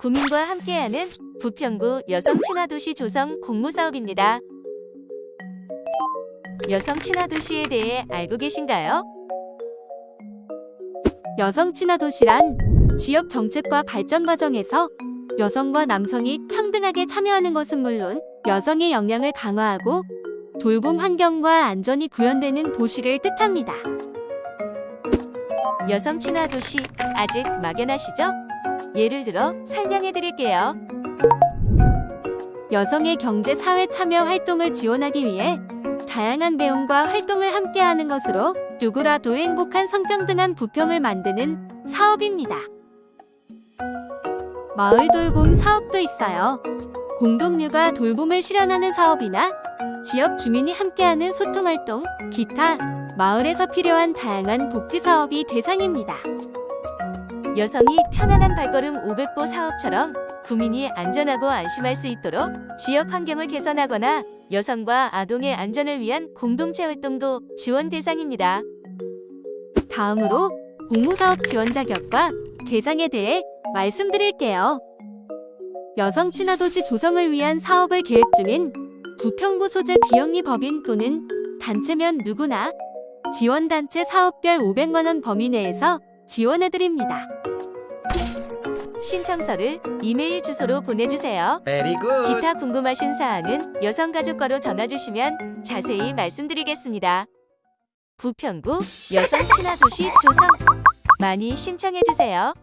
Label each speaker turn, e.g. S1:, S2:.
S1: 구민과 함께하는 부평구 여성 친화도시 조성 공모 사업입니다. 여성 친화도시에 대해 알고 계신가요?
S2: 여성 친화 도시란 지역 정책과 발전 과정에서 여성과 남성이 평등하게 참여하는 것은 물론 여성의 역량을 강화하고 돌봄 환경과 안전이 구현되는 도시를 뜻합니다.
S1: 여성 친화도시 아직 막연하시죠? 예를 들어 설명해 드릴게요.
S2: 여성의 경제 사회 참여 활동을 지원하기 위해 다양한 배움과 활동을 함께하는 것으로 누구라도 행복한 성평등한 부평을 만드는 사업입니다. 마을 돌봄 사업도 있어요. 공동육아 돌봄을 실현하는 사업이나 지역 주민이 함께하는 소통 활동, 기타 마을에서 필요한 다양한 복지 사업이 대상입니다.
S1: 여성이 편안한 발걸음 500보 사업처럼 구민이 안전하고 안심할 수 있도록 지역 환경을 개선하거나 여성과 아동의 안전을 위한 공동체 활동도 지원 대상입니다.
S2: 다음으로 공모사업 지원 자격과 대상에 대해 말씀드릴게요. 여성 친화도시 조성을 위한 사업을 계획 중인 부평구 소재 비영리 법인 또는 단체면 누구나 지원단체 사업별 500만원 범위 내에서 지원해드립니다.
S1: 신청서를 이메일 주소로 보내주세요.
S3: Very good.
S1: 기타 궁금하신 사항은 여성가족과로 전화주시면 자세히 말씀드리겠습니다. 부평구 여성 친화도시 조성 많이 신청해주세요.